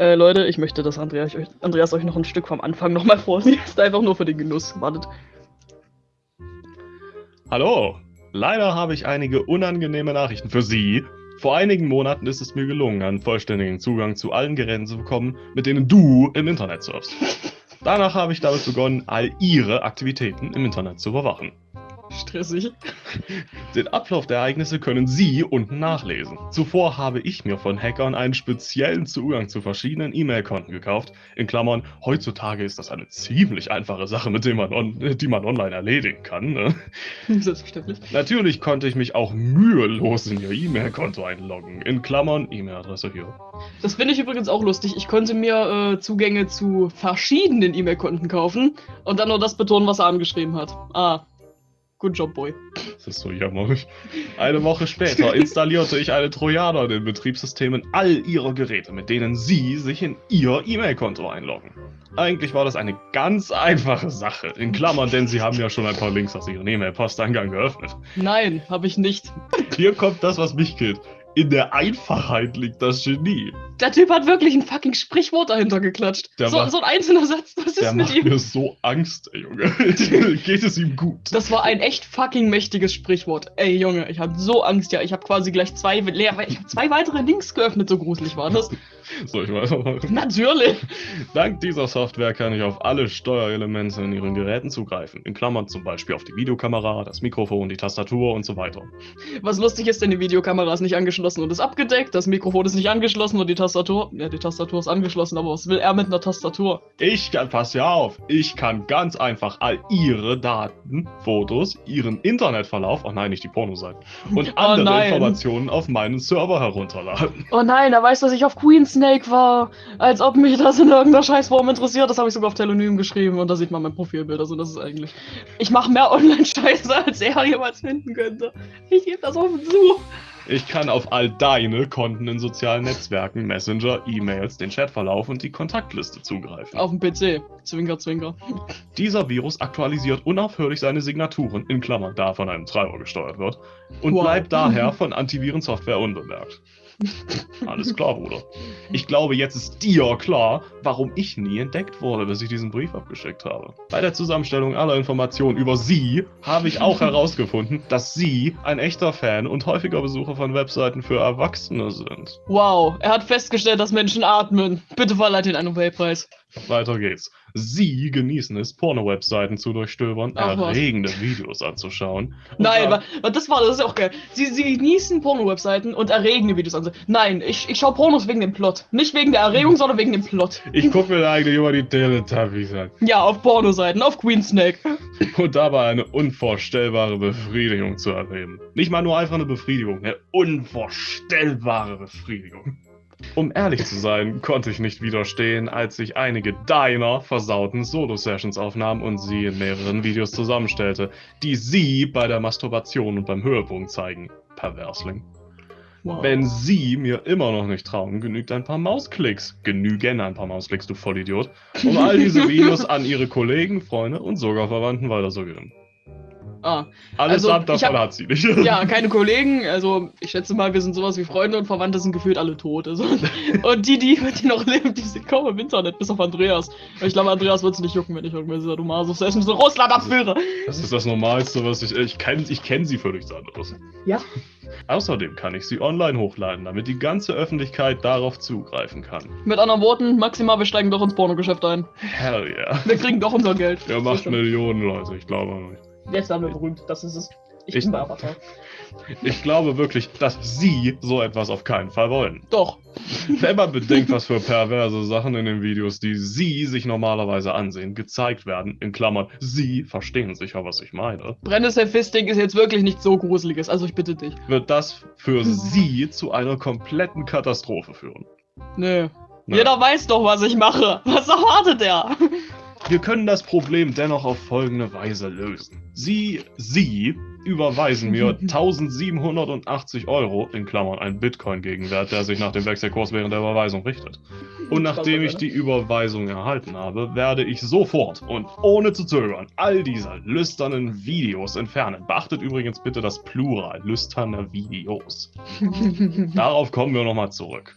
Äh, Leute, ich möchte, dass Andreas, euch- Andreas euch noch ein Stück vom Anfang nochmal vorliest. Einfach nur für den Genuss. Wartet. Hallo, leider habe ich einige unangenehme Nachrichten für Sie. Vor einigen Monaten ist es mir gelungen, einen vollständigen Zugang zu allen Geräten zu bekommen, mit denen du im Internet surfst. Danach habe ich damit begonnen, all Ihre Aktivitäten im Internet zu überwachen. Stressig. Den Ablauf der Ereignisse können Sie unten nachlesen. Zuvor habe ich mir von Hackern einen speziellen Zugang zu verschiedenen E-Mail-Konten gekauft. In Klammern, heutzutage ist das eine ziemlich einfache Sache, mit der man on die man online erledigen kann. Ne? Selbstverständlich. Natürlich konnte ich mich auch mühelos in Ihr E-Mail-Konto einloggen. In Klammern, E-Mail-Adresse hier. Das finde ich übrigens auch lustig. Ich konnte mir äh, Zugänge zu verschiedenen E-Mail-Konten kaufen und dann nur das betonen, was er angeschrieben hat. Ah. Good job, boy. Das ist so jammerlich. Eine Woche später installierte ich eine Trojaner in den Betriebssystemen all Ihrer Geräte, mit denen Sie sich in Ihr E-Mail-Konto einloggen. Eigentlich war das eine ganz einfache Sache. In Klammern, denn Sie haben ja schon ein paar Links aus Ihrem E-Mail-Posteingang geöffnet. Nein, habe ich nicht. Hier kommt das, was mich killt. In der Einfachheit liegt das Genie. Der Typ hat wirklich ein fucking Sprichwort dahinter geklatscht. Der So, macht- so ein einzelner Satz. Was ist Der mit macht ihm? mir so Angst, ey, Junge. Geht es ihm gut? Das war ein echt fucking mächtiges Sprichwort. Ey, Junge, ich hatte so Angst, ja. Ich habe quasi gleich zwei, ich hab zwei weitere Links geöffnet, so gruselig war das. So, ich weiß aber. Natürlich. Dank dieser Software kann ich auf alle Steuerelemente in Ihren Geräten zugreifen. In Klammern zum Beispiel auf die Videokamera, das Mikrofon, die Tastatur und so weiter. Was lustig ist, denn die Videokamera ist nicht angeschlossen und ist abgedeckt. Das Mikrofon ist nicht angeschlossen und die Tastatur. Ja, die Tastatur ist angeschlossen, aber was will er mit einer Tastatur? Ich kann, pass ja auf, ich kann ganz einfach all Ihre Daten, Fotos, Ihren Internetverlauf, oh nein, nicht die Pornoseiten, und Oh andere nein. Informationen auf meinen Server herunterladen. Oh nein, er weiß, dass ich auf Queen Snake war. Als ob mich das in irgendeiner Scheißform interessiert. Das habe ich sogar auf Telonym geschrieben und da sieht man mein Profilbild. Also das ist eigentlich. Ich mache mehr Online-Scheiße, als er jemals finden könnte. Ich gebe das offen zu. Ich kann auf all deine Konten in sozialen Netzwerken, Messenger, E-Mails, den Chatverlauf und die Kontaktliste zugreifen. Auf dem PC. Zwinker, zwinker. Dieser Virus aktualisiert unaufhörlich seine Signaturen, in Klammern da von einem Treiber gesteuert wird, und Wow. bleibt daher von Antivirensoftware unbemerkt. Alles klar, Bruder. Ich glaube, jetzt ist dir klar, warum ich nie entdeckt wurde, bis ich diesen Brief abgeschickt habe. Bei der Zusammenstellung aller Informationen über Sie habe ich auch herausgefunden, dass Sie ein echter Fan und häufiger Besucher von Webseiten für Erwachsene sind. Wow, er hat festgestellt, dass Menschen atmen. Bitte verleiht ihn einen Nobelpreis. Weiter geht's. Sie genießen es, Porno-Webseiten zu durchstöbern, Ach was. erregende Videos anzuschauen. Nein, ab- das war das ist auch geil. Sie, sie genießen Porno-Webseiten und erregende Videos an. Nein, ich, ich schaue Pornos wegen dem Plot. Nicht wegen der Erregung, sondern wegen dem Plot. Ich gucke mir eigentlich immer die Teletubbies an. Ja, auf Pornoseiten, auf Queen Snake. Und dabei eine unvorstellbare Befriedigung zu erleben. Nicht mal nur einfach eine Befriedigung, eine unvorstellbare Befriedigung. Um ehrlich zu sein, konnte ich nicht widerstehen, als ich einige deiner versauten Solo-Sessions aufnahm und sie in mehreren Videos zusammenstellte, die sie bei der Masturbation und beim Höhepunkt zeigen. Perversling. Wow. Wenn Sie mir immer noch nicht trauen, genügt ein paar Mausklicks. Genügen ein paar Mausklicks, du Vollidiot. Um all diese Videos an Ihre Kollegen, Freunde und sogar Verwandten weiterzugeben. Ah, Alles Also, ab ich davon hab- hat sie nicht. ja, keine Kollegen. Also, ich schätze mal, wir sind sowas wie Freunde und Verwandte sind gefühlt alle tot. Also, und die, die, die noch leben, die sind kaum im Internet, bis auf Andreas. Ich glaube, Andreas wird es nicht jucken, wenn ich irgendwelche Sadomaso-Sessions in Russland abführe. Das ist das Normalste, was ich. Ich kenne ich kenn sie für nichts anderes. Ja. Außerdem kann ich sie online hochladen, damit die ganze Öffentlichkeit darauf zugreifen kann. Mit anderen Worten, maximal, wir steigen doch ins Pornogeschäft ein. Hell yeah. Wir kriegen doch unser Geld. Er macht Millionen, Leute, ich glaube nicht. Jetzt werden wir berühmt, das ist es. Ich, Ich- bin bei Avatar. Ich glaube wirklich, dass Sie so etwas auf keinen Fall wollen. Doch. Wenn man bedenkt, was für perverse Sachen in den Videos, die Sie sich normalerweise ansehen, gezeigt werden, in Klammern, Sie verstehen sicher, was ich meine, Brennesseln Fisting ist jetzt wirklich nicht so gruseliges, also ich bitte dich. wird das für Sie zu einer kompletten Katastrophe führen. Nö. Na, Jeder weiß doch, was ich mache. Was erwartet er? Wir können das Problem dennoch auf folgende Weise lösen. Sie, Sie überweisen mir 1780 Euro, in Klammern ein Bitcoin-Gegenwert, der sich nach dem Wechselkurs während der Überweisung richtet. Und nachdem ich die Überweisung erhalten habe, werde ich sofort und ohne zu zögern all diese lüsternen Videos entfernen. Beachtet übrigens bitte das Plural, lüsterne Videos. Darauf kommen wir nochmal zurück.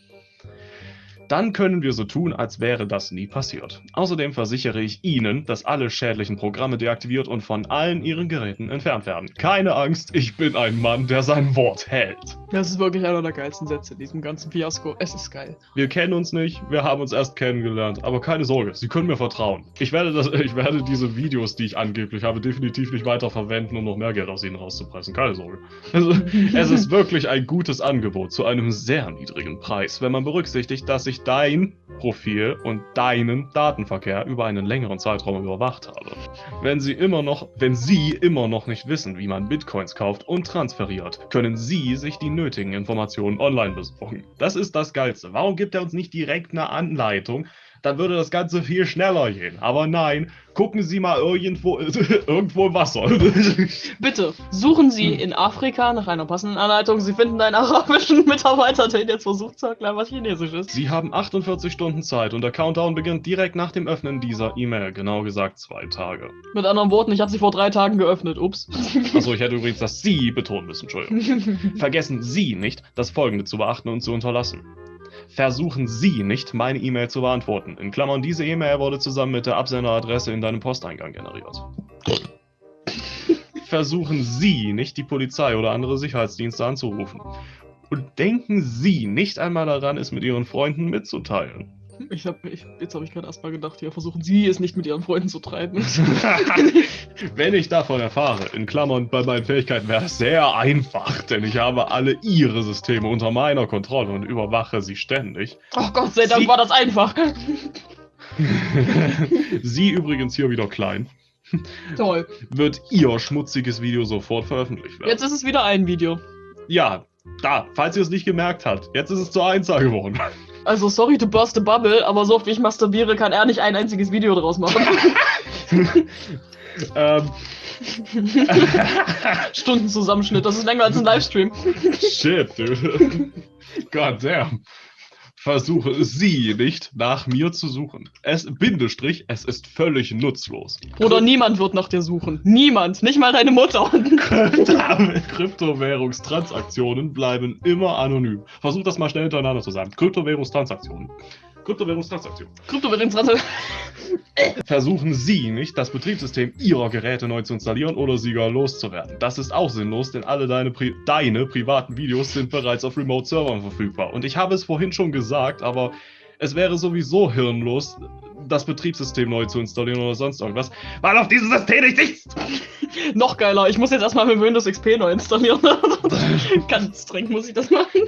Dann können wir so tun, als wäre das nie passiert. Außerdem versichere ich Ihnen, dass alle schädlichen Programme deaktiviert und von allen Ihren Geräten entfernt werden. Keine Angst, ich bin ein Mann, der sein Wort hält. Das ist wirklich einer der geilsten Sätze in diesem ganzen Fiasko. Es ist geil. Wir kennen uns nicht, wir haben uns erst kennengelernt, aber keine Sorge, Sie können mir vertrauen. Ich werde, das, ich werde diese Videos, die ich angeblich habe, definitiv nicht weiter verwenden, um noch mehr Geld aus Ihnen rauszupressen. Keine Sorge. Also, es ist wirklich ein gutes Angebot zu einem sehr niedrigen Preis, wenn man berücksichtigt, dass ich dein Profil und deinen Datenverkehr über einen längeren Zeitraum überwacht habe. Wenn Sie immer noch, wenn Sie immer noch nicht wissen, wie man Bitcoins kauft und transferiert, können Sie sich die nötigen Informationen online besorgen. Das ist das Geilste. Warum gibt er uns nicht direkt eine Anleitung? Dann würde das Ganze viel schneller gehen. Aber nein, gucken Sie mal irgendwo, irgendwo im Wasser. Bitte, suchen Sie in Afrika nach einer passenden Anleitung. Sie finden einen arabischen Mitarbeiter, der Ihnen jetzt versucht zu erklären, was Chinesisch ist. Sie haben 48 Stunden Zeit und der Countdown beginnt direkt nach dem Öffnen dieser E-Mail. Genau gesagt zwei Tage. Mit anderen Worten, ich habe sie vor drei Tagen geöffnet. Ups. Achso, ich hätte übrigens das Sie betonen müssen, Entschuldigung. Vergessen Sie nicht, das Folgende zu beachten und zu unterlassen. Versuchen Sie nicht, meine E-Mail zu beantworten. In Klammern, diese E-Mail wurde zusammen mit der Absenderadresse in deinem Posteingang generiert. Versuchen Sie nicht, die Polizei oder andere Sicherheitsdienste anzurufen. Und denken Sie nicht einmal daran, es mit Ihren Freunden mitzuteilen. Ich hab, ich, jetzt habe ich gerade erstmal gedacht, ja, versuchen Sie es nicht mit Ihren Freunden zu treiben. Wenn ich davon erfahre, in Klammern bei meinen Fähigkeiten wäre es sehr einfach, denn ich habe alle Ihre Systeme unter meiner Kontrolle und überwache sie ständig. Oh Gott sei Dank Sie- war das einfach. sie übrigens hier wieder klein, Toll. wird Ihr schmutziges Video sofort veröffentlicht werden. Jetzt ist es wieder ein Video. Ja, da, falls ihr es nicht gemerkt habt, jetzt ist es zur Einzahl geworden. Also, sorry to burst the bubble, aber so oft wie ich masturbiere, kann er nicht ein einziges Video draus machen. ähm, Stundenzusammenschnitt, das ist länger als ein Livestream. shit, dude. God damn. Versuche Sie nicht nach mir zu suchen. Es, Bindestrich, es ist völlig nutzlos. Bruder, niemand wird nach dir suchen. Niemand. Nicht mal deine Mutter. Kryptowährungstransaktionen bleiben immer anonym. Versuch das mal schnell hintereinander zu sagen. Kryptowährungstransaktionen. Kryptowährungstransaktionen. Kryptowährungsrasse. Versuchen Sie nicht, das Betriebssystem Ihrer Geräte neu zu installieren oder sie gar loszuwerden. Das ist auch sinnlos, denn alle deine, Pri deine privaten Videos sind bereits auf Remote-Servern verfügbar. Und ich habe es vorhin schon gesagt, aber es wäre sowieso hirnlos, das Betriebssystem neu zu installieren oder sonst irgendwas, weil auf diesem System nicht ist. Noch geiler, ich muss jetzt erstmal mit Windows XP neu installieren. Ganz streng muss ich das machen.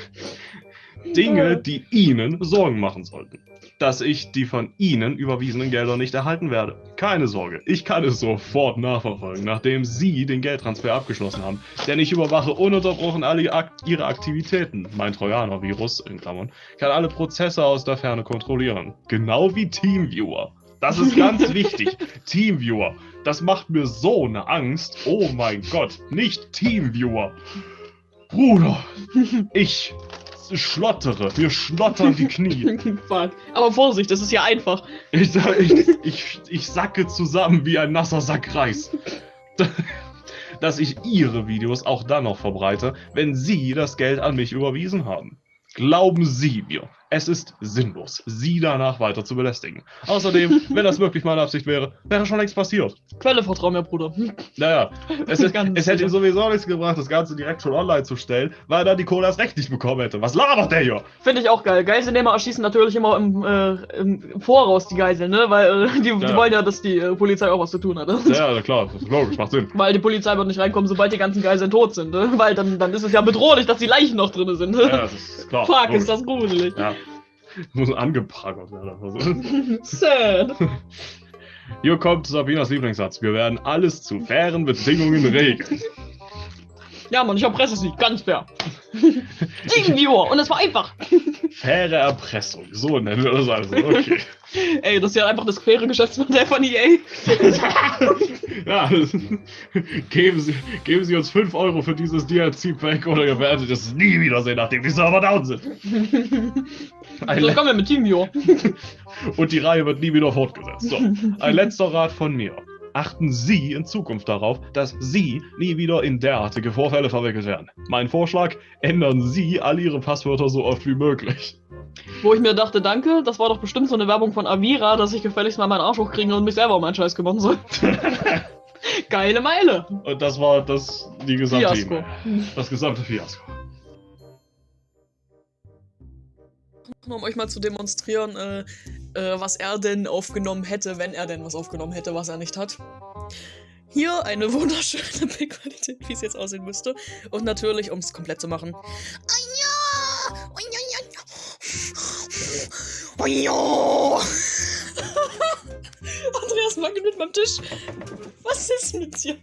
Dinge, die Ihnen Sorgen machen sollten. Dass ich die von Ihnen überwiesenen Gelder nicht erhalten werde. Keine Sorge, ich kann es sofort nachverfolgen, nachdem Sie den Geldtransfer abgeschlossen haben. Denn ich überwache ununterbrochen alle Ak Ihre Aktivitäten. Mein Trojaner-Virus, in Klammern, kann alle Prozesse aus der Ferne kontrollieren. Genau wie Teamviewer. Das ist ganz wichtig. Teamviewer. Das macht mir so eine Angst. Oh mein Gott, nicht Teamviewer. Bruder, ich schlottere. Mir schlottern die Knie. Fuck. Aber Vorsicht, das ist ja einfach. Ich, ich, ich, ich sacke zusammen wie ein nasser Sack Reis. Dass ich Ihre Videos auch dann noch verbreite, wenn Sie das Geld an mich überwiesen haben. Glauben Sie mir, es ist sinnlos, Sie danach weiter zu belästigen. Außerdem, wenn das wirklich meine Absicht wäre, wäre schon längst passiert. Quelle vertrau mir, Bruder. Naja, es, ist, es hätte ihm sowieso nichts gebracht, das Ganze direkt schon online zu stellen, weil er dann die Kohle erst recht nicht bekommen hätte. Was labert der hier? Finde ich auch geil. Geiselnehmer erschießen natürlich immer im, äh, im Voraus die Geiseln, ne? Weil äh, die, die Ja. wollen ja, dass die äh, Polizei auch was zu tun hat. Ja, klar, das ist logisch, macht Sinn. Weil die Polizei wird nicht reinkommen, sobald die ganzen Geiseln tot sind, ne? Weil dann, dann ist es ja bedrohlich, dass die Leichen noch drin sind. Ne? Ja, das ist klar. Fuck, logisch. ist das gruselig. Ja. Muss angeprangert werden. Sad. Hier kommt Sabinas Lieblingssatz. Wir werden alles zu fairen Bedingungen regeln. Ja, Mann, ich erpresse sie, ganz fair. Teamviewer, und das war einfach. Faire Erpressung, so nennen wir das also. Okay. Ey, das ist ja einfach das faire Geschäftsmodell von EA. ja, das, geben, Sie, geben Sie uns 5 Euro für dieses DLC-Pack oder ihr werdet es nie wiedersehen, nachdem die Server down sind. Ein So, kommen wir mit Teamviewer. Und die Reihe wird nie wieder fortgesetzt. So, ein letzter Rat von mir. Achten Sie in Zukunft darauf, dass Sie nie wieder in derartige Vorfälle verwickelt werden. Mein Vorschlag, ändern Sie all Ihre Passwörter so oft wie möglich. Wo ich mir dachte, danke, das war doch bestimmt so eine Werbung von Avira, dass ich gefälligst mal meinen Arsch hochkriegen und mich selber um meinen Scheiß kümmern soll. Geile Meile. Und das war das, die gesamte Fiasko. Das gesamte Fiasko. um euch mal zu demonstrieren, äh, äh, was er denn aufgenommen hätte, wenn er denn was aufgenommen hätte, was er nicht hat. Hier eine wunderschöne Bildqualität, wie es jetzt aussehen müsste. Und natürlich, um es komplett zu machen. Andreas wackelt mit meinem Tisch. Was ist mit dir?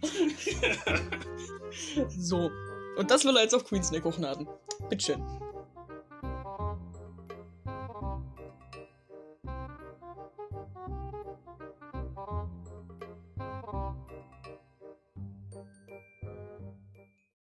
so. Und das will er jetzt auf Queensneck hochladen. Bitteschön.